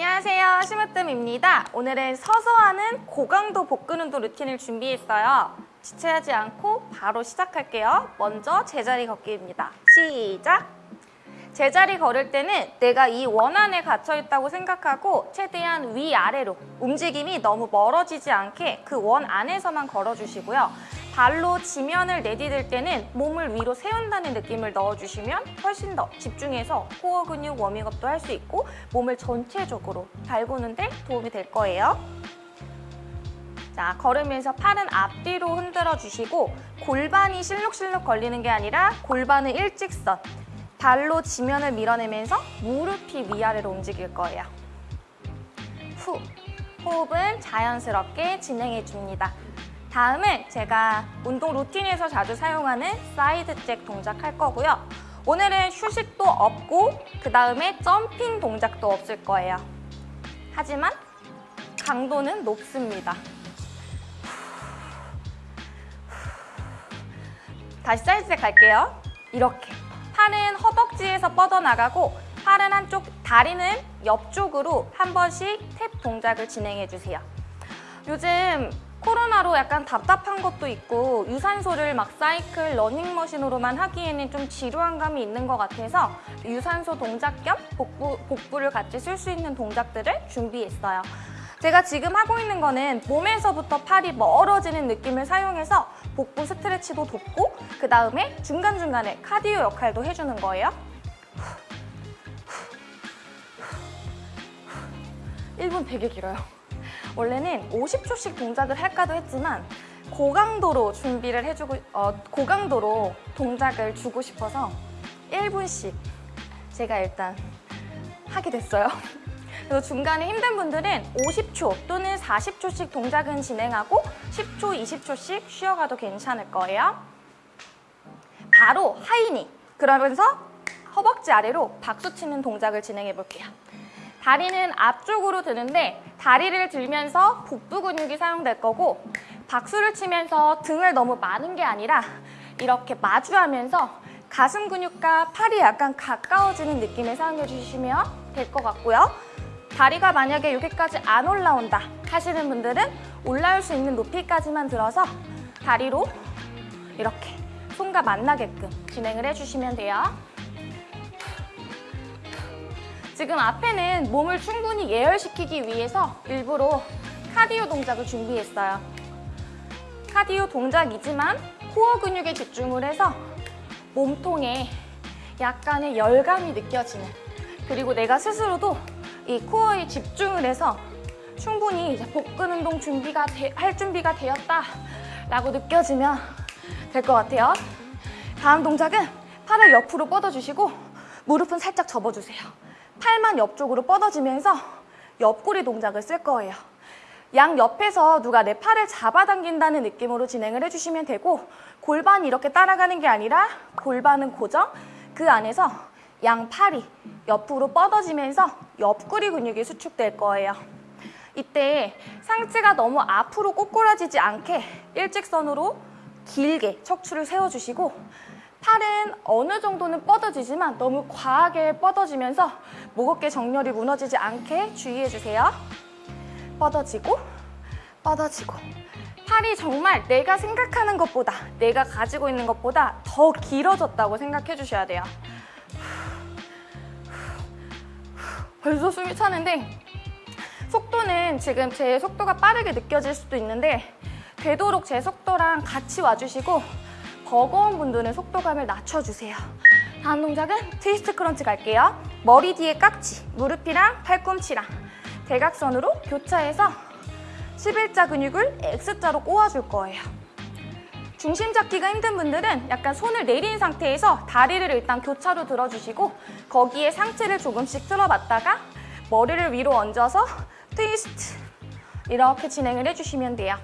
안녕하세요. 심으뜸입니다. 오늘은 서서 하는 고강도 복근 운동 루틴을 준비했어요. 지체하지 않고 바로 시작할게요. 먼저 제자리 걷기입니다. 시작! 제자리 걸을 때는 내가 이 원 안에 갇혀 있다고 생각하고 최대한 위아래로 움직임이 너무 멀어지지 않게 그 원 안에서만 걸어주시고요 발로 지면을 내디딜 때는 몸을 위로 세운다는 느낌을 넣어주시면 훨씬 더 집중해서 코어 근육 워밍업도 할 수 있고 몸을 전체적으로 달구는 데 도움이 될 거예요. 자, 걸으면서 팔은 앞뒤로 흔들어 주시고 골반이 실룩실룩 걸리는 게 아니라 골반은 일직선, 발로 지면을 밀어내면서 무릎이 위아래로 움직일 거예요. 후, 호흡은 자연스럽게 진행해 줍니다. 다음은 제가 운동 루틴에서 자주 사용하는 side jack 동작 할 거고요. 오늘은 휴식도 없고 그 다음에 점핑 동작도 없을 거예요. 하지만 강도는 높습니다. 다시 side jack 갈게요. 이렇게 팔은 허벅지에서 뻗어나가고 팔은 한쪽, 다리는 옆쪽으로 한 번씩 tap 동작을 진행해 주세요. 요즘 코로나로 약간 답답한 것도 있고 유산소를 막 사이클, 러닝머신으로만 하기에는 좀 지루한 감이 있는 것 같아서 유산소 동작 겸 복부, 복부를 같이 쓸 수 있는 동작들을 준비했어요. 제가 지금 하고 있는 거는 몸에서부터 팔이 멀어지는 느낌을 사용해서 복부 스트레치도 돕고 그 다음에 중간중간에 카디오 역할도 해주는 거예요. 1분 되게 길어요. 원래는 50초씩 동작을 할까도 했지만 고강도로 준비를 해주고 어, 고강도로 동작을 주고 싶어서 1분씩 제가 일단 하게 됐어요. 그래서 중간에 힘든 분들은 50초 또는 40초씩 동작은 진행하고 10초, 20초씩 쉬어가도 괜찮을 거예요. 바로 하이니 그러면서 허벅지 아래로 박수 치는 동작을 진행해 볼게요. 다리는 앞쪽으로 드는데 다리를 들면서 복부 근육이 사용될 거고 박수를 치면서 등을 너무 마는 게 아니라 이렇게 마주하면서 가슴 근육과 팔이 약간 가까워지는 느낌을 사용해 주시면 될 것 같고요. 다리가 만약에 여기까지 안 올라온다 하시는 분들은 올라올 수 있는 높이까지만 들어서 다리로 이렇게 손과 만나게끔 진행을 해주시면 돼요. 지금 앞에는 몸을 충분히 예열시키기 위해서 일부러 카디오 동작을 준비했어요. 카디오 동작이지만 코어 근육에 집중을 해서 몸통에 약간의 열감이 느껴지는 그리고 내가 스스로도 이 코어에 집중을 해서 충분히 이제 복근 운동 준비가 되, 할 준비가 되었다 라고 느껴지면 될 것 같아요. 다음 동작은 팔을 옆으로 뻗어주시고 무릎은 살짝 접어주세요. 팔만 옆쪽으로 뻗어지면서 옆구리 동작을 쓸 거예요. 양 옆에서 누가 내 팔을 잡아당긴다는 느낌으로 진행을 해주시면 되고 골반이 이렇게 따라가는 게 아니라 골반은 고정, 그 안에서 양 팔이 옆으로 뻗어지면서 옆구리 근육이 수축될 거예요. 이때 상체가 너무 앞으로 꼬꾸라지지 않게 일직선으로 길게 척추를 세워주시고 팔은 어느 정도는 뻗어지지만 너무 과하게 뻗어지면서 목 어깨 정렬이 무너지지 않게 주의해주세요. 뻗어지고 뻗어지고 팔이 정말 내가 생각하는 것보다 내가 가지고 있는 것보다 더 길어졌다고 생각해 주셔야 돼요. 벌써 숨이 차는데 속도는 지금 제 속도가 빠르게 느껴질 수도 있는데 되도록 제 속도랑 같이 와주시고 버거운 분들은 속도감을 낮춰주세요. 다음 동작은 twist crunch 갈게요. 머리 뒤에 깍지, 무릎이랑 팔꿈치랑 대각선으로 교차해서 11자 근육을 X자로 꼬아줄 거예요. 중심 잡기가 힘든 분들은 약간 손을 내린 상태에서 다리를 일단 교차로 들어주시고 거기에 상체를 조금씩 틀어봤다가 머리를 위로 얹어서 트위스트 이렇게 진행을 해주시면 돼요.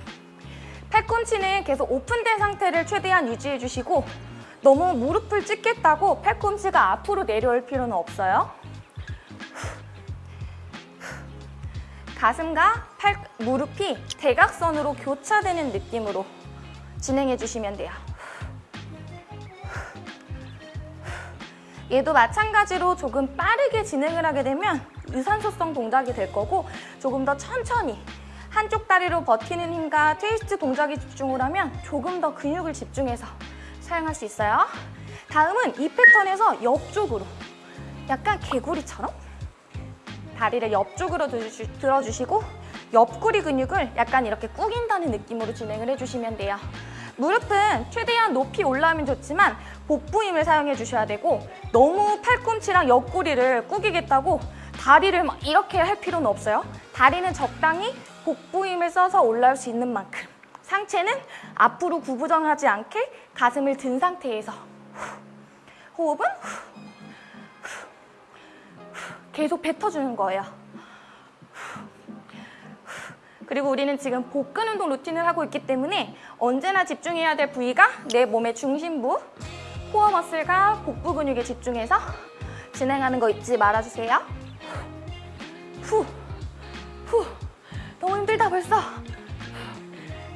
팔꿈치는 계속 오픈된 상태를 최대한 유지해주시고 너무 무릎을 찢겠다고 팔꿈치가 앞으로 내려올 필요는 없어요. 가슴과 팔, 무릎이 대각선으로 교차되는 느낌으로 진행해 주시면 돼요. 얘도 마찬가지로 조금 빠르게 진행을 하게 되면 유산소성 동작이 될 거고 조금 더 천천히 한쪽 다리로 버티는 힘과 트위스트 동작에 집중을 하면 조금 더 근육을 집중해서 사용할 수 있어요. 다음은 이 패턴에서 옆쪽으로 약간 개구리처럼 다리를 옆쪽으로 들어주- 들어주시고 옆구리 근육을 약간 이렇게 꾸긴다는 느낌으로 진행을 해주시면 돼요. 무릎은 최대한 높이 올라오면 좋지만 복부 힘을 사용해 주셔야 되고 너무 팔꿈치랑 옆구리를 꾸기겠다고 다리를 막 이렇게 할 필요는 없어요. 다리는 적당히 복부 힘을 써서 올라올 수 있는 만큼 상체는 앞으로 구부정하지 않게 가슴을 든 상태에서 후. 호흡은. 계속 뱉어주는 거예요. 그리고 우리는 지금 복근 운동 루틴을 하고 있기 때문에 언제나 집중해야 될 부위가 내 몸의 중심부, 코어 머슬과 복부 근육에 집중해서 진행하는 거 잊지 말아주세요. 후, 후, 너무 힘들다 벌써.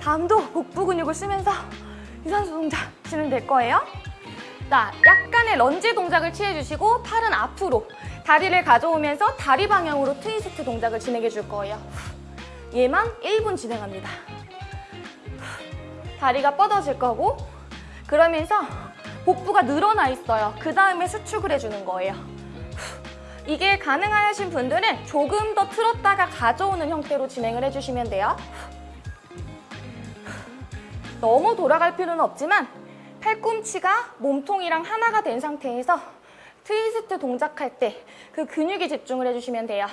다음도 복부 근육을 쓰면서 유산소 동작 진행될 거예요. 자, 약간의 런지 동작을 취해주시고 팔은 앞으로 다리를 가져오면서 다리 방향으로 트위스트 동작을 진행해 줄 거예요. 얘만 1분 진행합니다. 다리가 뻗어질 거고 그러면서 복부가 늘어나 있어요. 그 다음에 수축을 해주는 거예요. 이게 가능하신 분들은 조금 더 틀었다가 가져오는 형태로 진행을 해주시면 돼요. 너무 돌아갈 필요는 없지만 팔꿈치가 몸통이랑 하나가 된 상태에서 트위스트 동작할 때 그 근육에 집중을 해주시면 돼요.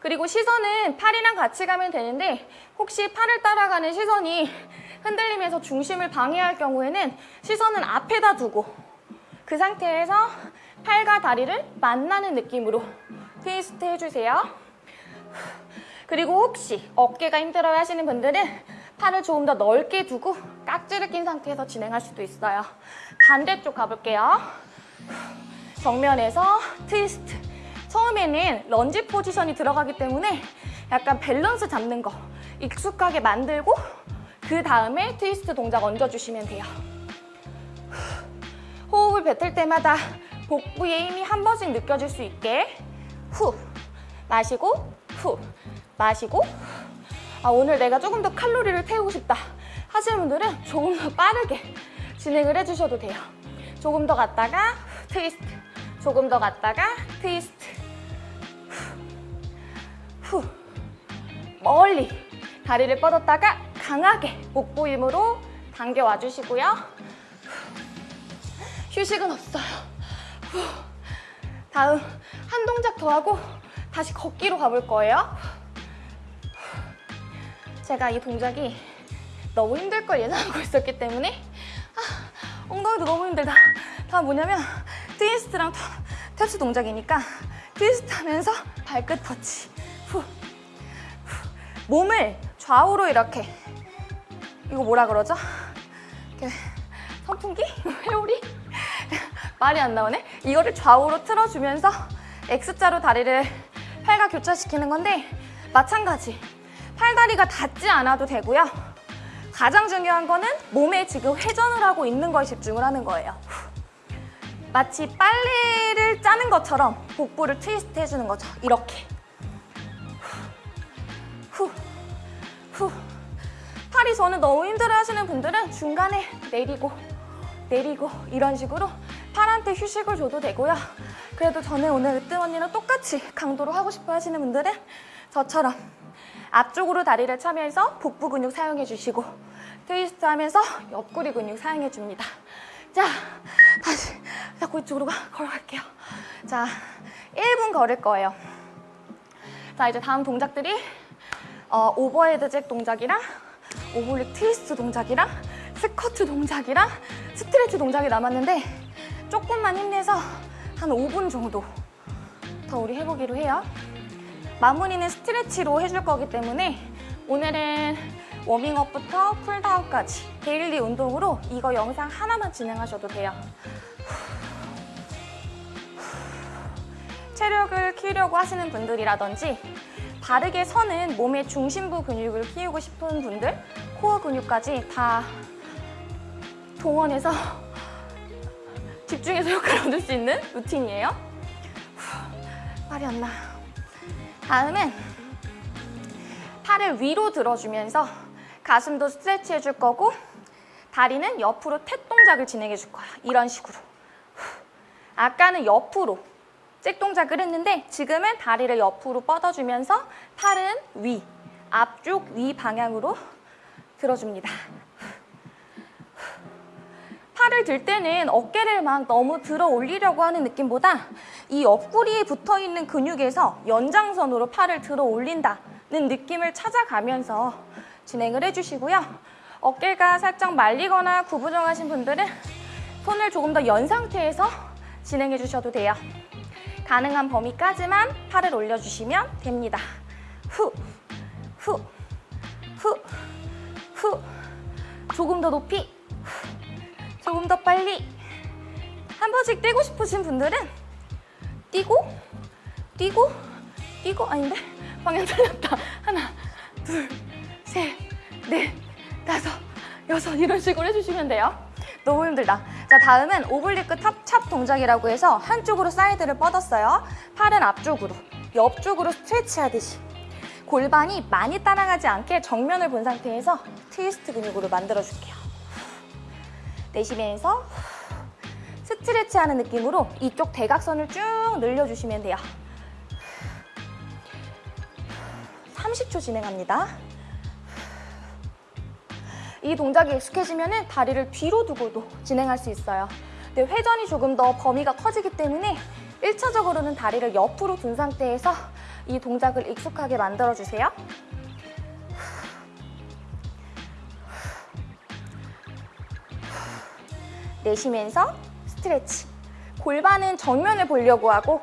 그리고 시선은 팔이랑 같이 가면 되는데 혹시 팔을 따라가는 시선이 흔들리면서 중심을 방해할 경우에는 시선은 앞에다 두고 그 상태에서 팔과 다리를 만나는 느낌으로 트위스트 해주세요. 그리고 혹시 어깨가 힘들어 하시는 분들은 팔을 조금 더 넓게 두고 깍지를 낀 상태에서 진행할 수도 있어요. 반대쪽 가볼게요. 정면에서 트위스트. 처음에는 런지 포지션이 들어가기 때문에 약간 밸런스 잡는 거 익숙하게 만들고 그 다음에 트위스트 동작 얹어주시면 돼요. 호흡을 뱉을 때마다 복부의 힘이 한 번씩 느껴질 수 있게 후 마시고 후 마시고 아 오늘 내가 조금 더 칼로리를 태우고 싶다 하시는 분들은 조금 더 빠르게 진행을 해주셔도 돼요. 조금 더 갔다가 트위스트 조금 더 갔다가 트위스트 후, 후. 멀리 다리를 뻗었다가 강하게 복부 힘으로 당겨와 주시고요. 휴식은 없어요. 후. 다음 한 동작 더 하고 다시 걷기로 가볼 거예요. 제가 이 동작이 너무 힘들 걸 예상하고 있었기 때문에 아, 엉덩이도 너무 힘들다. 다음 뭐냐면 트위스트랑 탭- 탭스 동작이니까 트위스트 하면서 발끝 터치. 후. 후. 몸을 좌우로 이렇게 이거 뭐라 그러죠? 이렇게 선풍기? 회오리? 말이 안 나오네? 이거를 좌우로 틀어주면서 X자로 다리를 팔과 교차시키는 건데 마찬가지 팔다리가 닿지 않아도 되고요. 가장 중요한 거는 몸에 지금 회전을 하고 있는 거에 집중을 하는 거예요. 마치 빨래를 짜는 것처럼 복부를 트위스트 해주는 거죠. 이렇게. 후, 후. 팔이 저는 너무 힘들어 하시는 분들은 중간에 내리고, 내리고 이런 식으로 팔한테 휴식을 줘도 되고요. 그래도 저는 오늘 으뜸 언니랑 똑같이 강도로 하고 싶어 하시는 분들은 저처럼 앞쪽으로 다리를 차면서 복부 근육 사용해 주시고 트위스트 하면서 옆구리 근육 사용해 줍니다. 자, 다시 자꾸 이쪽으로 가, 걸어갈게요. 자, 1분 걸을 거예요. 자, 이제 다음 동작들이 어, overhead jack 동작이랑 oblique twist 동작이랑 스쿼트 동작이랑 스트레치 동작이 남았는데 조금만 힘내서 한 5분 정도 더 우리 해보기로 해요. 마무리는 스트레치로 해줄 거기 때문에 오늘은 워밍업부터 쿨다운까지 daily 운동으로 이거 영상 하나만 진행하셔도 돼요. 체력을 키우려고 하시는 분들이라든지 바르게 서는 몸의 중심부 근육을 키우고 싶은 분들 코어 근육까지 다 동원해서 집중해서 효과를 얻을 수 있는 루틴이에요. 말이 안 나. 다음은 팔을 위로 들어주면서 가슴도 스트레치 해줄 거고 다리는 옆으로 탭 동작을 진행해 줄 거야. 이런 식으로. 후. 아까는 옆으로 잭 동작을 했는데 지금은 다리를 옆으로 뻗어주면서 팔은 위, 앞쪽 위 방향으로 들어줍니다. 팔을 들 때는 어깨를 막 너무 들어 올리려고 하는 느낌보다 이 옆구리에 붙어 있는 근육에서 연장선으로 팔을 들어 올린다는 느낌을 찾아가면서 진행을 해주시고요. 어깨가 살짝 말리거나 구부정하신 분들은 손을 조금 더 연 상태에서 진행해 주셔도 돼요. 가능한 범위까지만 팔을 올려주시면 됩니다. 후, 후, 후, 후. 조금 더 높이, 후. 조금 더 빨리. 한 번씩 뛰고 싶으신 분들은 뛰고, 뛰고, 뛰고, 아닌데? 방향 틀렸다. 하나, 둘, 셋, 넷, 다섯, 여섯 이런 식으로 해주시면 돼요. 너무 힘들다. 자, 다음은 oblique top chop 동작이라고 해서 한쪽으로 사이드를 뻗었어요. 팔은 앞쪽으로, 옆쪽으로 스트레치 하듯이. 골반이 많이 따라가지 않게 정면을 본 상태에서 트위스트 근육으로 만들어줄게요. 내쉬면서 스트레치 하는 느낌으로 이쪽 대각선을 쭉 늘려주시면 돼요. 30초 진행합니다. 이 동작이 익숙해지면 다리를 뒤로 두고도 진행할 수 있어요. 근데 회전이 조금 더 범위가 커지기 때문에 1차적으로는 다리를 옆으로 둔 상태에서 이 동작을 익숙하게 만들어주세요. 내쉬면서 스트레치. 골반은 정면을 보려고 하고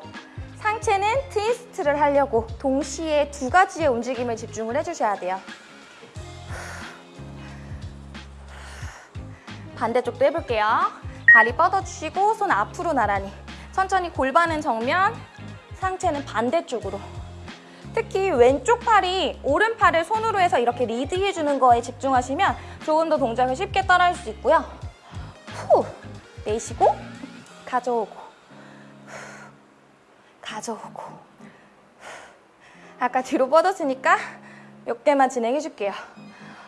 상체는 트위스트를 하려고 동시에 두 가지의 움직임을 집중을 해주셔야 돼요. 반대쪽도 해볼게요. 다리 뻗어주시고 손 앞으로 나란히. 천천히 골반은 정면, 상체는 반대쪽으로. 특히 왼쪽 팔이 오른팔을 손으로 해서 이렇게 리드해주는 거에 집중하시면 조금 더 동작을 쉽게 따라할 수 있고요. 후, 내쉬고 가져오고 후, 가져오고 후. 아까 뒤로 뻗었으니까 몇 개만 진행해 줄게요.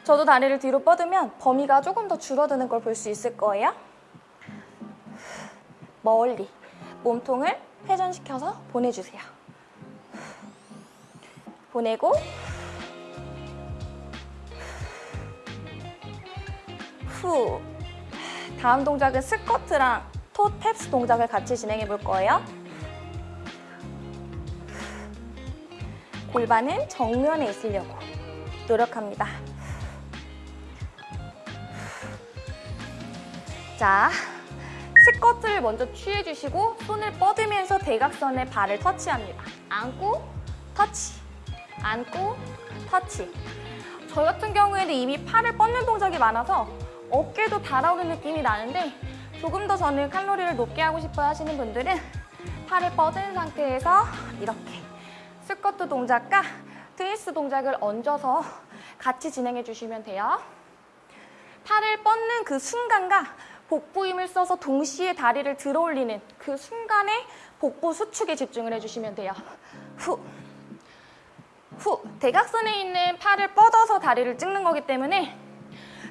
저도 다리를 뒤로 뻗으면 범위가 조금 더 줄어드는 걸 볼 수 있을 거예요. 멀리 몸통을 회전시켜서 보내주세요. 보내고 후 다음 동작은 스쿼트랑 토 탭스 동작을 같이 진행해 볼 거예요. 골반은 정면에 있으려고 노력합니다. 자, 스쿼트를 먼저 취해주시고 손을 뻗으면서 대각선에 발을 터치합니다. 안고, 터치, 안고, 터치. 저 같은 경우에는 이미 팔을 뻗는 동작이 많아서 어깨도 달아오는 느낌이 나는데 조금 더 저는 칼로리를 높게 하고 싶어 하시는 분들은 팔을 뻗은 상태에서 이렇게 스쿼트 동작과 트위스 동작을 얹어서 같이 진행해 주시면 돼요. 팔을 뻗는 그 순간과 복부 힘을 써서 동시에 다리를 들어 올리는 그 순간에 복부 수축에 집중을 해주시면 돼요. 후, 후. 대각선에 있는 팔을 뻗어서 다리를 찍는 거기 때문에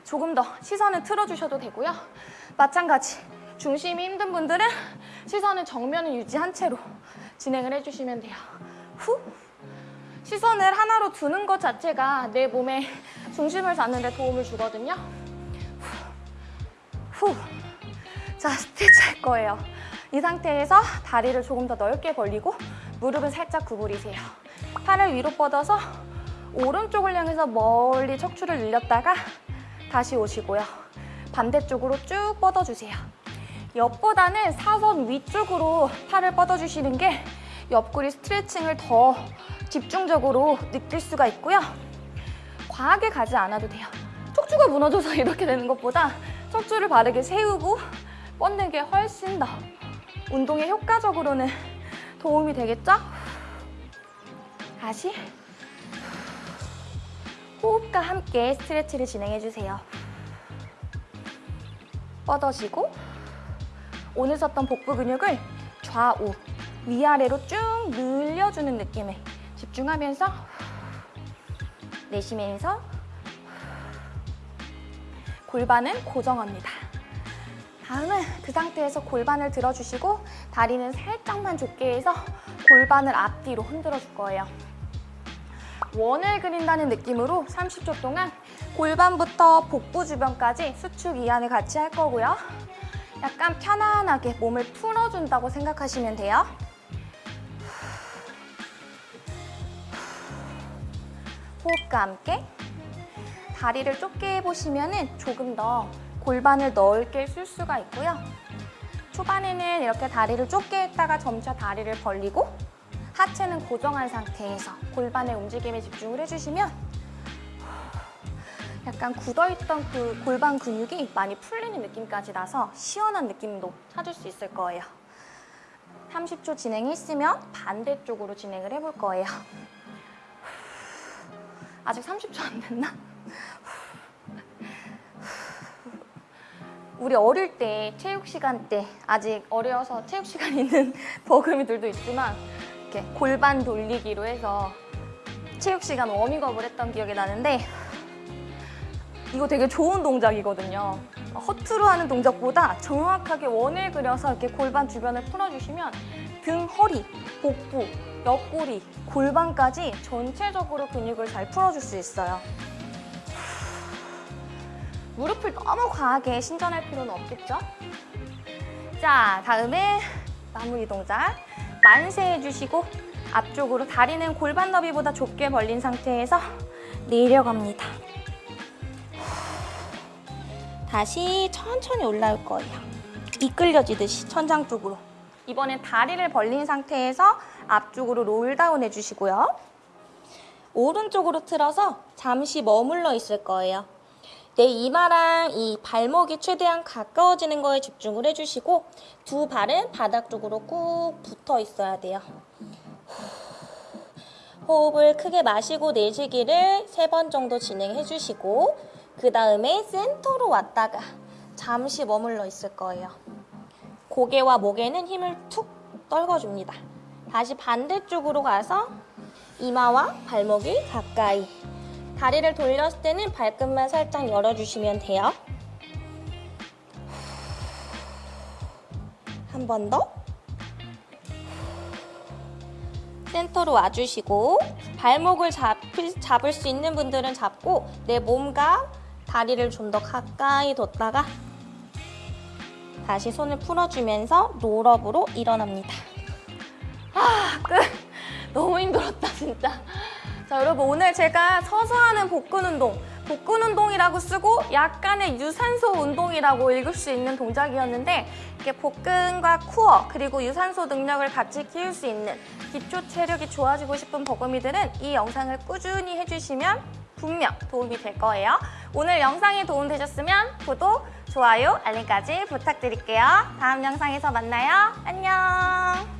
조금 더 시선을 틀어주셔도 되고요. 마찬가지 중심이 힘든 분들은 시선을 정면을 유지한 채로 진행을 해주시면 돼요. 후. 시선을 하나로 두는 것 자체가 내 몸에 중심을 잡는 데 도움을 주거든요. 후. 자, 스트레치 할 거예요. 이 상태에서 다리를 조금 더 넓게 벌리고 무릎은 살짝 구부리세요. 팔을 위로 뻗어서 오른쪽을 향해서 멀리 척추를 늘렸다가 다시 오시고요. 반대쪽으로 쭉 뻗어주세요. 옆보다는 사선 위쪽으로 팔을 뻗어주시는 게 옆구리 스트레칭을 더 집중적으로 느낄 수가 있고요. 과하게 가지 않아도 돼요. 척추가 무너져서 이렇게 되는 것보다 척추를 바르게 세우고 뻗는 게 훨씬 더 운동에 효과적으로는 도움이 되겠죠? 다시 호흡과 함께 스트레치를 진행해주세요. 뻗어지고 오늘 썼던 복부 근육을 좌우 위아래로 쭉 늘려주는 느낌에 집중하면서 내쉬면서 골반은 고정합니다. 다음은 그 상태에서 골반을 들어주시고 다리는 살짝만 좁게 해서 골반을 앞뒤로 흔들어 줄 거예요. 원을 그린다는 느낌으로 30초 동안 골반부터 복부 주변까지 수축 이완을 같이 할 거고요. 약간 편안하게 몸을 풀어준다고 생각하시면 돼요. 호흡과 함께 다리를 좁게 해보시면 조금 더 골반을 넓게 쓸 수가 있고요. 초반에는 이렇게 다리를 좁게 했다가 점차 다리를 벌리고 하체는 고정한 상태에서 골반의 움직임에 집중을 해주시면 약간 굳어있던 그 골반 근육이 많이 풀리는 느낌까지 나서 시원한 느낌도 찾을 수 있을 거예요. 30초 진행했으면 반대쪽으로 진행을 해볼 거예요. 아직 30초 안 됐나? 우리 어릴 때 체육 시간 때 아직 어려서 체육 시간 있는 버금이들도 있지만 이렇게 골반 돌리기로 해서 체육 시간 워밍업을 했던 기억이 나는데 이거 되게 좋은 동작이거든요. 허투루 하는 동작보다 정확하게 원을 그려서 이렇게 골반 주변을 풀어주시면 등, 허리, 복부, 옆구리, 골반까지 전체적으로 근육을 잘 풀어줄 수 있어요. 무릎을 너무 과하게 신전할 필요는 없겠죠? 자, 다음에 마무리 동작. 만세 해 주시고 앞쪽으로 다리는 골반 너비보다 좁게 벌린 상태에서 내려갑니다. 다시 천천히 올라올 거예요. 이끌려지듯이 천장 쪽으로. 이번엔 다리를 벌린 상태에서 앞쪽으로 롤다운 해주시고요. 오른쪽으로 틀어서 잠시 머물러 있을 거예요. 내 이마랑 이 발목이 최대한 가까워지는 거에 집중을 해주시고 두 발은 바닥 쪽으로 꾹 붙어 있어야 돼요. 호흡을 크게 마시고 내쉬기를 세 번 정도 진행해 주시고 그 다음에 센터로 왔다가 잠시 머물러 있을 거예요. 고개와 목에는 힘을 툭 떨궈줍니다. 다시 반대쪽으로 가서 이마와 발목이 가까이 다리를 돌렸을 때는 발끝만 살짝 열어주시면 돼요. 한 번 더. 센터로 와주시고 발목을 잡을, 잡을 수 있는 분들은 잡고 내 몸과 다리를 좀 더 가까이 뒀다가 다시 손을 풀어주면서 롤업으로 일어납니다. 아, 끝! 너무 힘들었다, 진짜. 자, 여러분 오늘 제가 서서 하는 복근 운동, 복근 운동이라고 쓰고 약간의 유산소 운동이라고 읽을 수 있는 동작이었는데 이게 복근과 코어 그리고 유산소 능력을 같이 키울 수 있는 기초 체력이 좋아지고 싶은 버금이들은 이 영상을 꾸준히 해주시면 분명 도움이 될 거예요. 오늘 영상이 도움되셨으면 구독, 좋아요, 알림까지 부탁드릴게요. 다음 영상에서 만나요. 안녕!